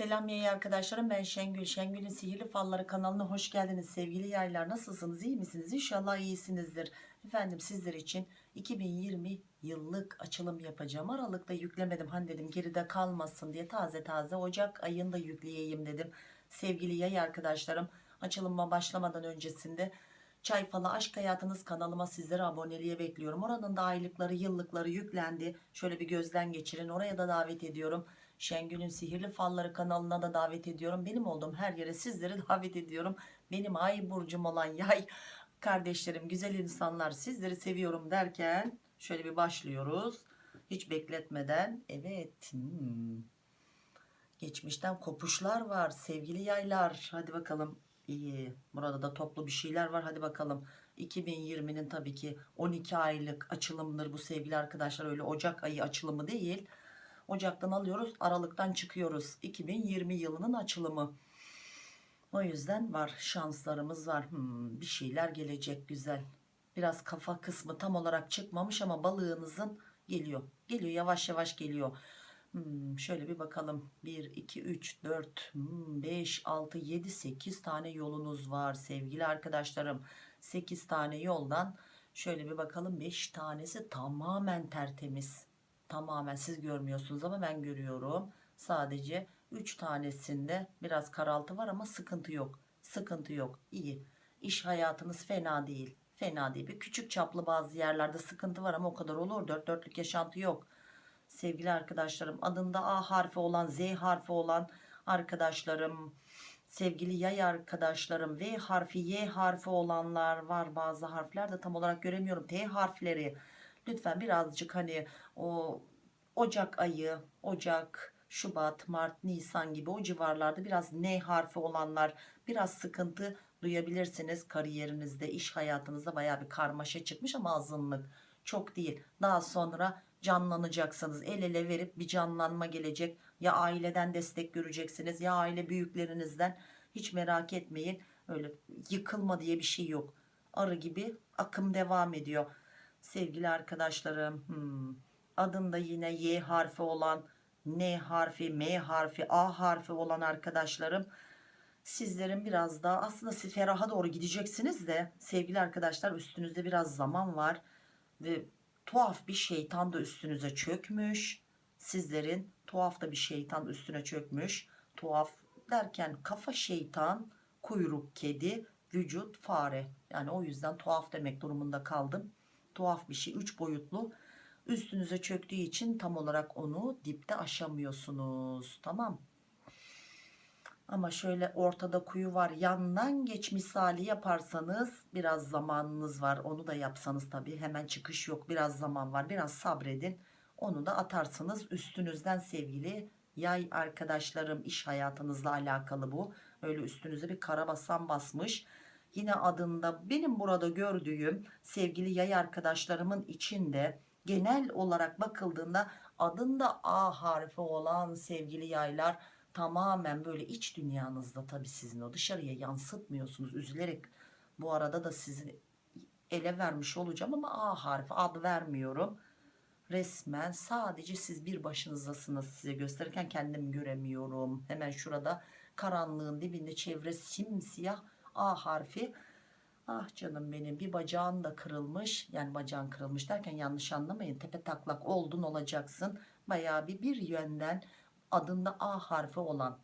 Selam yayı arkadaşlarım ben Şengül. Şengül'ün Sihirli Falları kanalına hoş geldiniz sevgili yaylar. Nasılsınız iyi misiniz? İnşallah iyisinizdir. Efendim sizler için 2020 yıllık açılım yapacağım. Aralıkta yüklemedim hani dedim geride kalmasın diye taze taze Ocak ayında yükleyeyim dedim. Sevgili yay arkadaşlarım açılıma başlamadan öncesinde Çay Falı Aşk Hayatınız kanalıma sizleri aboneliğe bekliyorum. Oranın da aylıkları yıllıkları yüklendi. Şöyle bir gözden geçirin oraya da davet ediyorum. Şengül'ün Sihirli Falları kanalına da davet ediyorum. Benim olduğum her yere sizleri davet ediyorum. Benim ay burcum olan yay kardeşlerim, güzel insanlar sizleri seviyorum derken şöyle bir başlıyoruz. Hiç bekletmeden evet hmm. geçmişten kopuşlar var sevgili yaylar. Hadi bakalım iyi. Burada da toplu bir şeyler var. Hadi bakalım. 2020'nin tabii ki 12 aylık açılımdır bu sevgili arkadaşlar. Öyle Ocak ayı açılımı değil. Ocak'tan alıyoruz. Aralık'tan çıkıyoruz. 2020 yılının açılımı. O yüzden var. Şanslarımız var. Hmm, bir şeyler gelecek güzel. Biraz kafa kısmı tam olarak çıkmamış ama balığınızın geliyor. Geliyor yavaş yavaş geliyor. Hmm, şöyle bir bakalım 1 2 3 4 5 6 7 8 tane yolunuz var sevgili arkadaşlarım 8 tane yoldan şöyle bir bakalım 5 tanesi tamamen tertemiz tamamen siz görmüyorsunuz ama ben görüyorum. Sadece 3 tanesinde biraz karaltı var ama sıkıntı yok. Sıkıntı yok. İyi. İş hayatınız fena değil. Fena değil. Bir küçük çaplı bazı yerlerde sıkıntı var ama o kadar olur. Dört dörtlük yaşantı yok. Sevgili arkadaşlarım adında A harfi olan Z harfi olan arkadaşlarım sevgili yay arkadaşlarım V harfi Y harfi olanlar var. Bazı harfler de tam olarak göremiyorum. T harfleri lütfen birazcık hani o Ocak ayı Ocak Şubat Mart Nisan gibi o civarlarda biraz N harfi olanlar biraz sıkıntı duyabilirsiniz. Kariyerinizde iş hayatınızda baya bir karmaşa çıkmış ama azınlık çok değil. Daha sonra canlanacaksınız. El ele verip bir canlanma gelecek. Ya aileden destek göreceksiniz ya aile büyüklerinizden. Hiç merak etmeyin. Öyle yıkılma diye bir şey yok. Arı gibi akım devam ediyor sevgili arkadaşlarım hmm, adında yine Y harfi olan N harfi M harfi A harfi olan arkadaşlarım sizlerin biraz daha aslında siz feraha doğru gideceksiniz de sevgili arkadaşlar üstünüzde biraz zaman var ve tuhaf bir şeytan da üstünüze çökmüş. Sizlerin tuhaf da bir şeytan üstüne çökmüş. Tuhaf derken kafa şeytan kuyruk kedi vücut fare. Yani o yüzden tuhaf demek durumunda kaldım tuhaf bir şey. Üç boyutlu. Üstünüze çöktüğü için tam olarak onu dipte aşamıyorsunuz. Tamam. Ama şöyle ortada kuyu var. Yandan geç misali yaparsanız biraz zamanınız var. Onu da yapsanız tabii. Hemen çıkış yok. Biraz zaman var. Biraz sabredin. Onu da atarsınız üstünüzden sevgili yay arkadaşlarım. İş hayatınızla alakalı bu. Öyle üstünüze bir karabasan basmış yine adında benim burada gördüğüm sevgili yay arkadaşlarımın içinde genel olarak bakıldığında adında A harfi olan sevgili yaylar tamamen böyle iç dünyanızda tabi sizin o dışarıya yansıtmıyorsunuz. Üzülerek bu arada da sizin ele vermiş olacağım ama A harfi ad vermiyorum. Resmen sadece siz bir başınızdasınız size gösterirken kendimi göremiyorum. Hemen şurada karanlığın dibinde çevre simsiyah A harfi. Ah canım benim bir bacağın da kırılmış. Yani bacağın kırılmış derken yanlış anlamayın. Tepe taklak oldun olacaksın. Baya bir bir yönden adında A harfi olan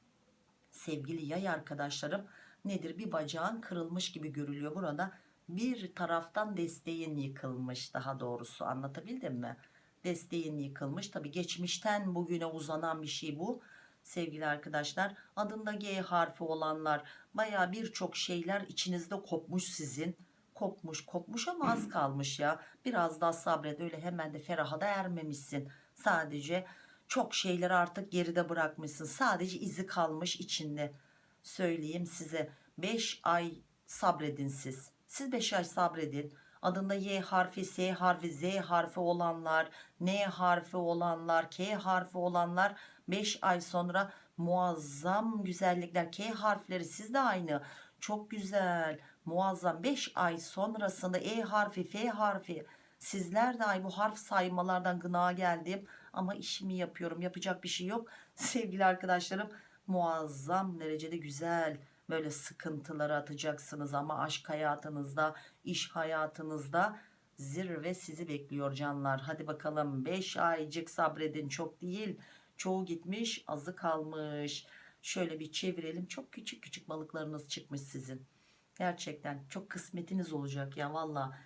sevgili yay arkadaşlarım nedir? Bir bacağın kırılmış gibi görülüyor. Burada bir taraftan desteğin yıkılmış daha doğrusu. Anlatabildim mi? Desteğin yıkılmış. Tabi geçmişten bugüne uzanan bir şey bu sevgili arkadaşlar. Adında G harfi olanlar baya birçok şeyler içinizde kopmuş sizin. Kopmuş kopmuş ama az kalmış ya. Biraz daha sabret öyle hemen de feraha da ermemişsin. Sadece çok şeyleri artık geride bırakmışsın. Sadece izi kalmış içinde. Söyleyeyim size 5 ay sabredin siz. Siz 5 ay sabredin. Adında Y harfi S harfi Z harfi olanlar N harfi olanlar K harfi olanlar 5 ay sonra muazzam güzellikler K harfleri sizde aynı. Çok güzel muazzam. 5 ay sonrasında E harfi F harfi. Sizler de ay bu harf saymalardan gına geldim. Ama işimi yapıyorum yapacak bir şey yok. Sevgili arkadaşlarım muazzam derecede güzel böyle sıkıntıları atacaksınız ama aşk hayatınızda iş hayatınızda zirve sizi bekliyor canlar. Hadi bakalım 5 aycık sabredin çok değil çoğu gitmiş azı kalmış. Şöyle bir çevirelim. Çok küçük küçük balıklarınız çıkmış sizin. Gerçekten çok kısmetiniz olacak ya. Valla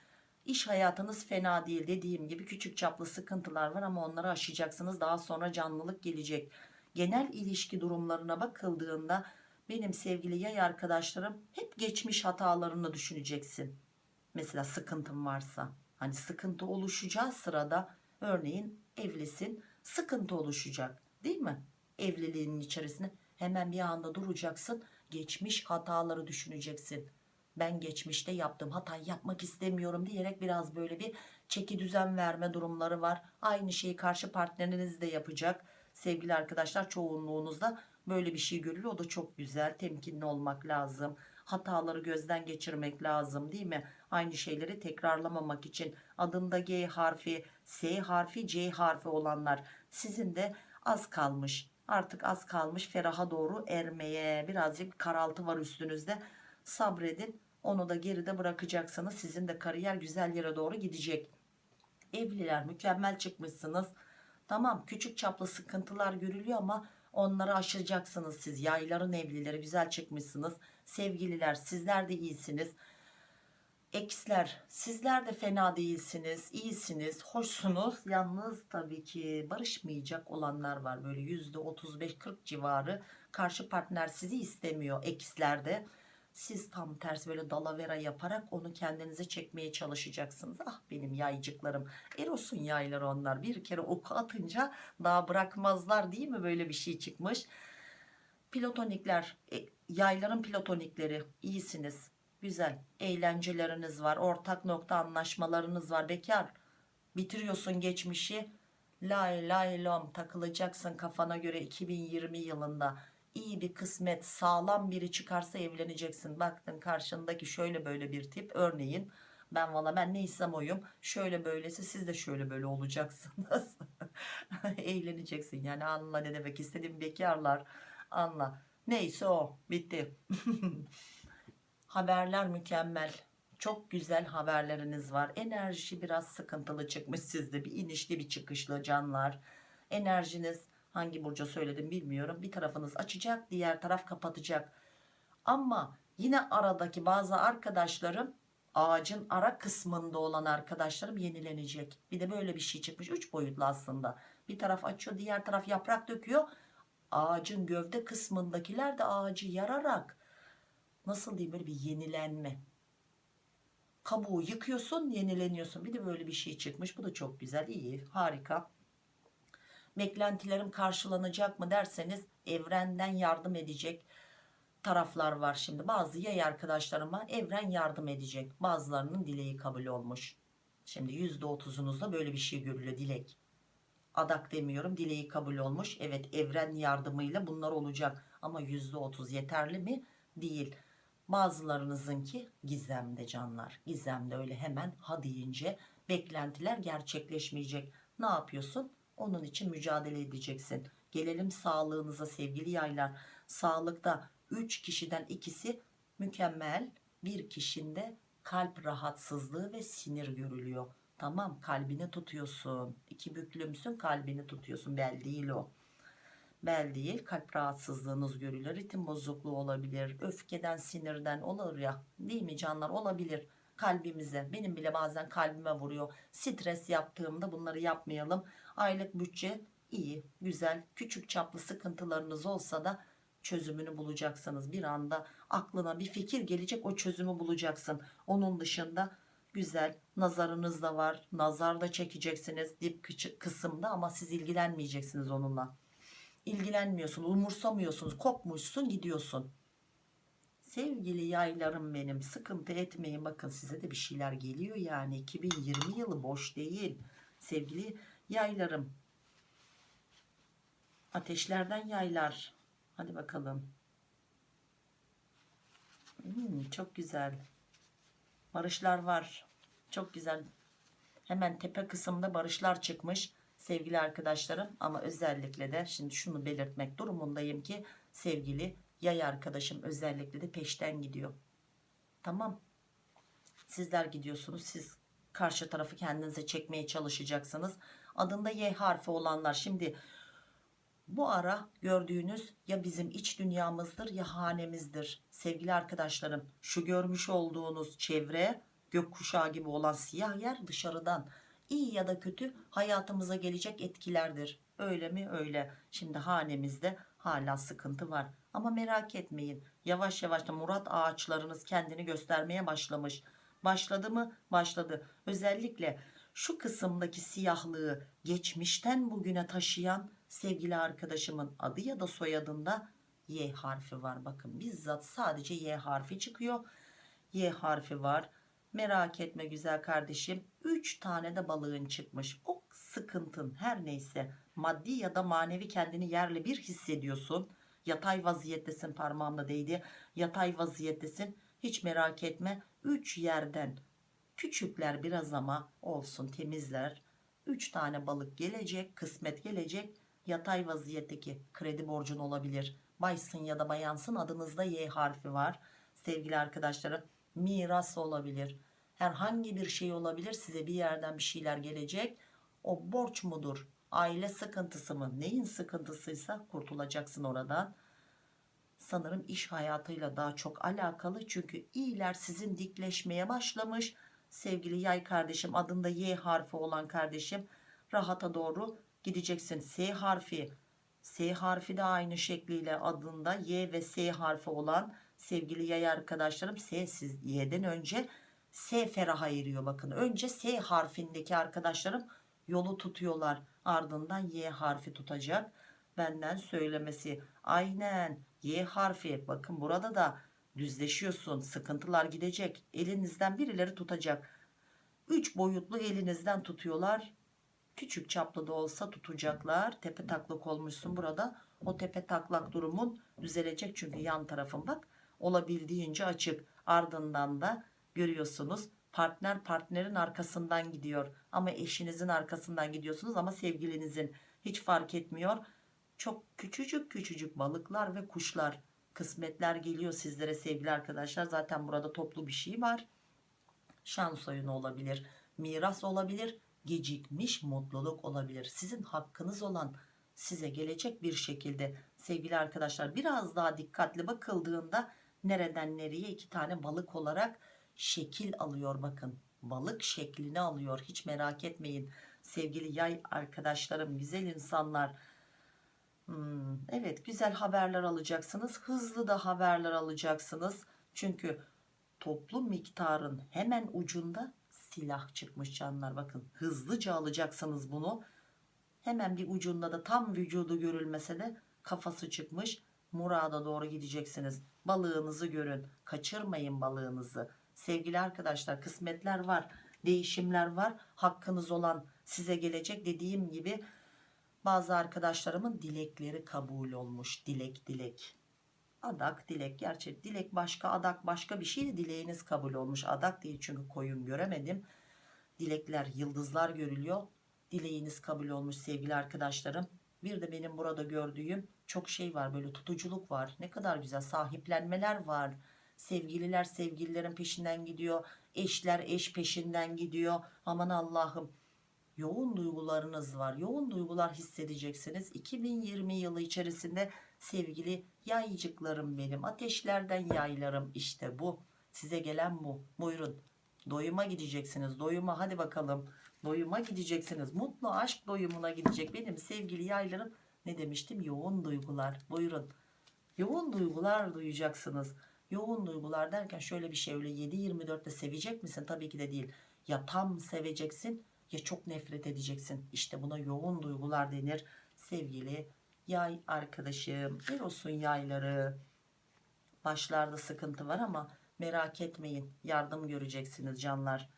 iş hayatınız fena değil. Dediğim gibi küçük çaplı sıkıntılar var ama onları aşacaksınız. Daha sonra canlılık gelecek. Genel ilişki durumlarına bakıldığında benim sevgili yay arkadaşlarım hep geçmiş hatalarını düşüneceksin. Mesela sıkıntın varsa. Hani sıkıntı oluşacağı sırada örneğin evlisin sıkıntı oluşacak değil mi? Evliliğinin içerisinde hemen bir anda duracaksın geçmiş hataları düşüneceksin. Ben geçmişte yaptığım hatayı yapmak istemiyorum diyerek biraz böyle bir çeki düzen verme durumları var. Aynı şeyi karşı partneriniz de yapacak. Sevgili arkadaşlar çoğunluğunuzda böyle bir şey görülüyor o da çok güzel temkinli olmak lazım. Hataları gözden geçirmek lazım değil mi? Aynı şeyleri tekrarlamamak için adında G harfi S harfi C harfi olanlar. Sizin de az kalmış artık az kalmış feraha doğru ermeye birazcık karaltı var üstünüzde. Sabredin onu da geride bırakacaksınız. Sizin de kariyer güzel yere doğru gidecek. Evliler mükemmel çıkmışsınız. Tamam küçük çaplı sıkıntılar görülüyor ama onları aşacaksınız siz. Yayların evlileri güzel çıkmışsınız. Sevgililer sizler de iyisiniz eksler sizler de fena değilsiniz iyisiniz hoşsunuz. Yalnız tabii ki barışmayacak olanlar var. Böyle yüzde 35-40 civarı karşı partner sizi istemiyor ekslerde siz tam tersi böyle dalavera yaparak onu kendinize çekmeye çalışacaksınız. Ah benim yaycıklarım. Eros'un yayları onlar. Bir kere oku atınca daha bırakmazlar değil mi? Böyle bir şey çıkmış. Platonikler, e, yayların platonikleri. İyisiniz. Güzel. Eğlenceleriniz var. Ortak nokta anlaşmalarınız var. Bekar. Bitiriyorsun geçmişi. Lay lay lom takılacaksın kafana göre 2020 yılında. iyi bir kısmet sağlam biri çıkarsa evleneceksin. Baktın karşındaki şöyle böyle bir tip örneğin. Ben valla ben neysem oyum. Şöyle böylesi siz de şöyle böyle olacaksınız. Eğleneceksin yani anla ne demek istediğim bekarlar anla. Neyse o bitti. Haberler mükemmel. Çok güzel haberleriniz var. Enerji biraz sıkıntılı çıkmış sizde. Bir inişli bir çıkışlı canlar. Enerjiniz hangi burca söyledim bilmiyorum. Bir tarafınız açacak diğer taraf kapatacak. Ama yine aradaki bazı arkadaşlarım ağacın ara kısmında olan arkadaşlarım yenilenecek. Bir de böyle bir şey çıkmış. Üç boyutlu aslında. Bir taraf açıyor diğer taraf yaprak döküyor ağacın gövde kısmındakiler de ağacı yararak nasıl diyeyim böyle bir yenilenme. Kabuğu yıkıyorsun yenileniyorsun. Bir de böyle bir şey çıkmış. Bu da çok güzel. İyi harika. Beklentilerim karşılanacak mı derseniz evrenden yardım edecek taraflar var şimdi. Bazı yay arkadaşlarıma evren yardım edecek. Bazılarının dileği kabul olmuş. Şimdi %30'unuzda böyle bir şey görülüyor dilek. Adak demiyorum dileği kabul olmuş. Evet evren yardımıyla bunlar olacak. Ama %30 yeterli mi? Değil bazılarınızınki gizemde canlar gizemde öyle hemen ha deyince beklentiler gerçekleşmeyecek ne yapıyorsun onun için mücadele edeceksin gelelim sağlığınıza sevgili yaylar sağlıkta 3 kişiden ikisi mükemmel bir kişinde kalp rahatsızlığı ve sinir görülüyor Tamam kalbini tutuyorsun. İki büklümsün kalbini tutuyorsun. Bel değil o. Bel değil kalp rahatsızlığınız görülür. Ritim bozukluğu olabilir. Öfkeden sinirden olur ya. Değil mi canlar olabilir kalbimize. Benim bile bazen kalbime vuruyor. Stres yaptığımda bunları yapmayalım. Aylık bütçe iyi güzel küçük çaplı sıkıntılarınız olsa da çözümünü bulacaksınız. Bir anda aklına bir fikir gelecek o çözümü bulacaksın. Onun dışında güzel nazarınız da var nazar da çekeceksiniz dip kısımda ama siz ilgilenmeyeceksiniz onunla ilgilenmiyorsun umursamıyorsunuz kopmuşsun gidiyorsun. Sevgili yaylarım benim sıkıntı etmeyin. Bakın size de bir şeyler geliyor yani. 2020 yılı boş değil. Sevgili yaylarım. Ateşlerden yaylar. Hadi bakalım. Hmm, çok güzel. Barışlar var. Çok güzel. Hemen tepe kısımda barışlar çıkmış sevgili arkadaşlarım ama özellikle de şimdi şunu belirtmek durumundayım ki sevgili yay arkadaşım özellikle de peşten gidiyor. Tamam. Sizler gidiyorsunuz. Siz karşı tarafı kendinize çekmeye çalışacaksınız. Adında Y harfi olanlar şimdi bu ara gördüğünüz ya bizim iç dünyamızdır ya hanemizdir. Sevgili arkadaşlarım şu görmüş olduğunuz çevre gökkuşağı gibi olan siyah yer dışarıdan iyi ya da kötü hayatımıza gelecek etkilerdir. Öyle mi? Öyle. Şimdi hanemizde hala sıkıntı var. Ama merak etmeyin. Yavaş yavaş da Murat ağaçlarınız kendini göstermeye başlamış. Başladı mı? Başladı. Özellikle şu kısımdaki siyahlığı geçmişten bugüne taşıyan sevgili arkadaşımın adı ya da soyadında Y harfi var. Bakın bizzat sadece Y harfi çıkıyor. Y harfi var. Merak etme güzel kardeşim. 3 tane de balığın çıkmış. O sıkıntın her neyse maddi ya da manevi kendini yerle bir hissediyorsun. Yatay vaziyettesin parmağımda değdi. Yatay vaziyettesin. Hiç merak etme. 3 yerden küçükler biraz ama olsun temizler. 3 tane balık gelecek. Kısmet gelecek. Yatay vaziyetteki kredi borcun olabilir. Baysın ya da bayansın adınızda Y harfi var. Sevgili arkadaşlarım miras olabilir. Herhangi bir şey olabilir. Size bir yerden bir şeyler gelecek. O borç mudur? Aile sıkıntısı mı? Neyin sıkıntısıysa kurtulacaksın oradan. Sanırım iş hayatıyla daha çok alakalı. Çünkü iyiler sizin dikleşmeye başlamış. Sevgili yay kardeşim adında Y harfi olan kardeşim rahata doğru gideceksin. S harfi S harfi de aynı şekliyle adında Y ve S harfi olan sevgili yay arkadaşlarım S siz Y'den önce S feraha eriyor bakın. Önce S harfindeki arkadaşlarım yolu tutuyorlar. Ardından Y harfi tutacak. Benden söylemesi. Aynen Y harfi. Bakın burada da düzleşiyorsun. Sıkıntılar gidecek. Elinizden birileri tutacak. Üç boyutlu elinizden tutuyorlar. Küçük çaplı da olsa tutacaklar. Tepe taklak olmuşsun burada. O tepe taklak durumun düzelecek. Çünkü yan tarafın bak olabildiğince açık. Ardından da görüyorsunuz partner partnerin arkasından gidiyor. Ama eşinizin arkasından gidiyorsunuz ama sevgilinizin hiç fark etmiyor. Çok küçücük küçücük balıklar ve kuşlar kısmetler geliyor sizlere sevgili arkadaşlar. Zaten burada toplu bir şey var. Şans oyunu olabilir, miras olabilir, gecikmiş mutluluk olabilir. Sizin hakkınız olan size gelecek bir şekilde sevgili arkadaşlar biraz daha dikkatli bakıldığında nereden nereye iki tane balık olarak şekil alıyor bakın. Balık şeklini alıyor hiç merak etmeyin. Sevgili yay arkadaşlarım güzel insanlar. Hmm, evet güzel haberler alacaksınız. Hızlı da haberler alacaksınız. Çünkü toplu miktarın hemen ucunda silah çıkmış canlar. Bakın hızlıca alacaksınız bunu. Hemen bir ucunda da tam vücudu görülmese de kafası çıkmış. Murada doğru gideceksiniz. Balığınızı görün. Kaçırmayın balığınızı. Sevgili arkadaşlar kısmetler var. Değişimler var. Hakkınız olan size gelecek dediğim gibi bazı arkadaşlarımın dilekleri kabul olmuş. Dilek dilek. Adak dilek. Gerçi dilek başka adak başka bir şey dileğiniz kabul olmuş. Adak değil çünkü koyun göremedim. Dilekler yıldızlar görülüyor. Dileğiniz kabul olmuş sevgili arkadaşlarım. Bir de benim burada gördüğüm çok şey var böyle tutuculuk var. Ne kadar güzel sahiplenmeler var. Sevgililer sevgililerin peşinden gidiyor. Eşler eş peşinden gidiyor. Aman Allah'ım yoğun duygularınız var. Yoğun duygular hissedeceksiniz. 2020 yılı içerisinde sevgili yaycıklarım benim. Ateşlerden yaylarım işte bu. Size gelen bu. Buyurun. Doyuma gideceksiniz. Doyuma hadi bakalım. Doyuma gideceksiniz. Mutlu aşk doyumuna gidecek. Benim sevgili yaylarım ne demiştim? Yoğun duygular. Buyurun. Yoğun duygular duyacaksınız. Yoğun duygular derken şöyle bir şey öyle 7-24'te sevecek misin? Tabii ki de değil. Ya tam seveceksin ya çok nefret edeceksin. İşte buna yoğun duygular denir. Sevgili yay arkadaşım. Bir olsun yayları. Başlarda sıkıntı var ama merak etmeyin. Yardım göreceksiniz canlar.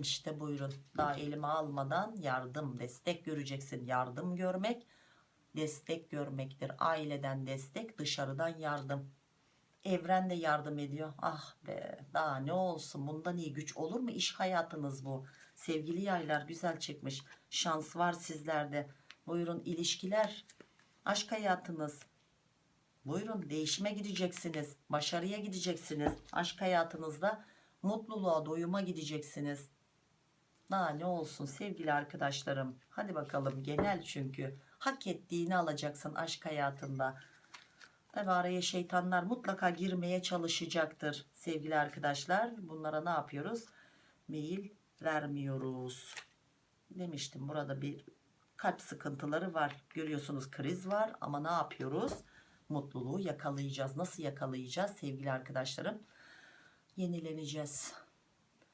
İşte buyurun. Daha elime almadan yardım, destek göreceksin. Yardım görmek, destek görmektir. Aileden destek, dışarıdan yardım. Evren de yardım ediyor. Ah be daha ne olsun bundan iyi güç olur mu? İş hayatınız bu. Sevgili yaylar güzel çıkmış. Şans var sizlerde. Buyurun ilişkiler, aşk hayatınız. Buyurun değişime gideceksiniz. Başarıya gideceksiniz. Aşk hayatınızda mutluluğa doyuma gideceksiniz. Daha ne olsun sevgili arkadaşlarım. Hadi bakalım genel çünkü. Hak ettiğini alacaksın aşk hayatında. Tabi araya şeytanlar mutlaka girmeye çalışacaktır sevgili arkadaşlar. Bunlara ne yapıyoruz? Meyil vermiyoruz. Demiştim burada bir kalp sıkıntıları var. Görüyorsunuz kriz var ama ne yapıyoruz? Mutluluğu yakalayacağız. Nasıl yakalayacağız sevgili arkadaşlarım? Yenileneceğiz.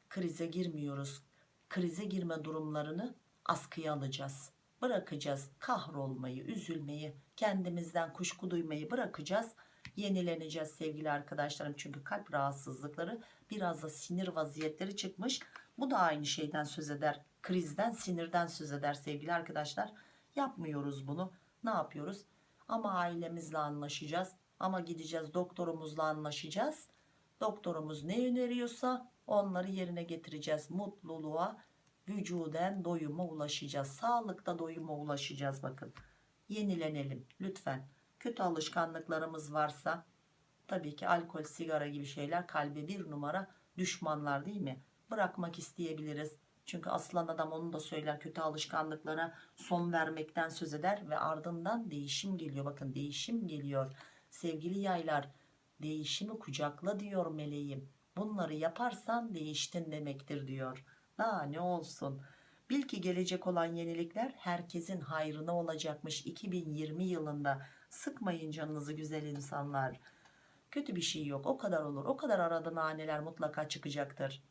Krize girmiyoruz. Krize girme durumlarını askıya alacağız. Bırakacağız kahrolmayı, üzülmeyi, kendimizden kuşku duymayı bırakacağız. Yenileneceğiz sevgili arkadaşlarım. Çünkü kalp rahatsızlıkları biraz da sinir vaziyetleri çıkmış. Bu da aynı şeyden söz eder. Krizden, sinirden söz eder sevgili arkadaşlar. Yapmıyoruz bunu. Ne yapıyoruz? Ama ailemizle anlaşacağız. Ama gideceğiz doktorumuzla anlaşacağız. Doktorumuz ne öneriyorsa onları yerine getireceğiz. Mutluluğa, vücuden doyuma ulaşacağız. Sağlıkta doyuma ulaşacağız bakın. Yenilenelim lütfen. Kötü alışkanlıklarımız varsa tabii ki alkol, sigara gibi şeyler kalbe bir numara düşmanlar değil mi? Bırakmak isteyebiliriz. Çünkü aslan adam onu da söyler kötü alışkanlıklara son vermekten söz eder ve ardından değişim geliyor. Bakın değişim geliyor. Sevgili yaylar değişimi kucakla diyor meleğim. Bunları yaparsan değiştin demektir diyor. Daha ne olsun. Bil ki gelecek olan yenilikler herkesin hayrına olacakmış 2020 yılında. Sıkmayın canınızı güzel insanlar. Kötü bir şey yok. O kadar olur. O kadar arada naneler mutlaka çıkacaktır.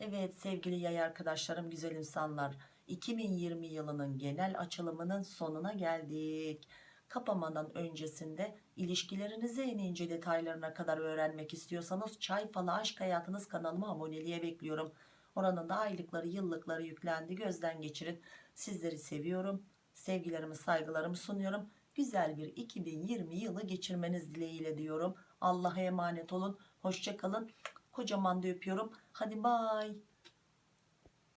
Evet sevgili yay arkadaşlarım güzel insanlar 2020 yılının genel açılımının sonuna geldik. Kapamadan öncesinde ilişkilerinizi en ince detaylarına kadar öğrenmek istiyorsanız Çay Falı Aşk Hayatınız kanalıma aboneliğe bekliyorum. Oranın da aylıkları yıllıkları yüklendi gözden geçirin. Sizleri seviyorum. Sevgilerimi saygılarımı sunuyorum. Güzel bir 2020 yılı geçirmeniz dileğiyle diyorum. Allah'a emanet olun. Hoşçakalın. Kocaman da öpüyorum. Hadi bay.